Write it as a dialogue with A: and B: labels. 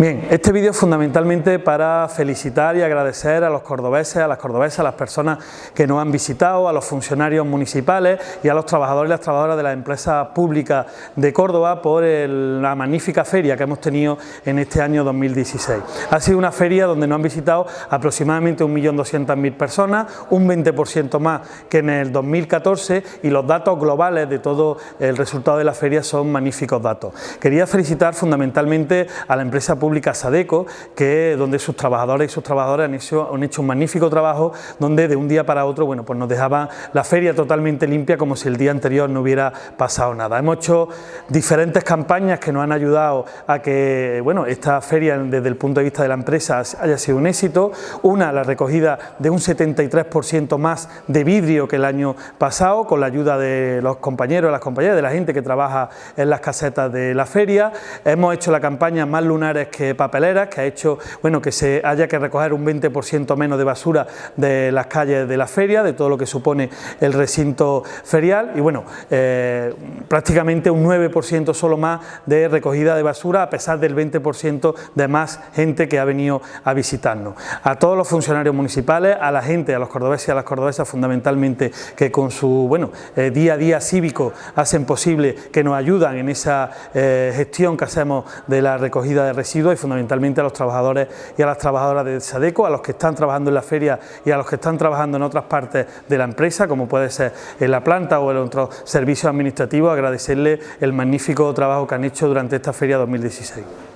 A: Bien, este vídeo es fundamentalmente para felicitar y agradecer a los cordobeses, a las cordobesas, a las personas que nos han visitado, a los funcionarios municipales y a los trabajadores y las trabajadoras de las empresas públicas de Córdoba por la magnífica feria que hemos tenido en este año 2016. Ha sido una feria donde nos han visitado aproximadamente 1.200.000 personas, un 20% más que en el 2014 y los datos globales de todo el resultado de la feria son magníficos datos. Quería felicitar fundamentalmente a la empresa pública pública Sadeco, que donde sus trabajadores y sus trabajadoras han hecho, han hecho un magnífico trabajo, donde de un día para otro bueno, pues nos dejaba la feria totalmente limpia como si el día anterior no hubiera pasado nada. Hemos hecho diferentes campañas que nos han ayudado a que bueno, esta feria desde el punto de vista de la empresa haya sido un éxito. Una, la recogida de un 73% más de vidrio que el año pasado, con la ayuda de los compañeros, las compañeras, de la gente que trabaja en las casetas de la feria. Hemos hecho la campaña Más Lunares que papeleras, que ha hecho bueno, que se haya que recoger un 20% menos de basura de las calles de la feria, de todo lo que supone el recinto ferial y bueno, eh, prácticamente un 9% solo más de recogida de basura a pesar del 20% de más gente que ha venido a visitarnos. A todos los funcionarios municipales, a la gente, a los cordobeses y a las cordobesas fundamentalmente que con su bueno, eh, día a día cívico hacen posible que nos ayudan en esa eh, gestión que hacemos de la recogida de residuos y fundamentalmente a los trabajadores y a las trabajadoras de SADECO, a los que están trabajando en la feria y a los que están trabajando en otras partes de la empresa, como puede ser en la planta o en otros servicios administrativos, agradecerles el magnífico trabajo que han hecho durante esta feria 2016.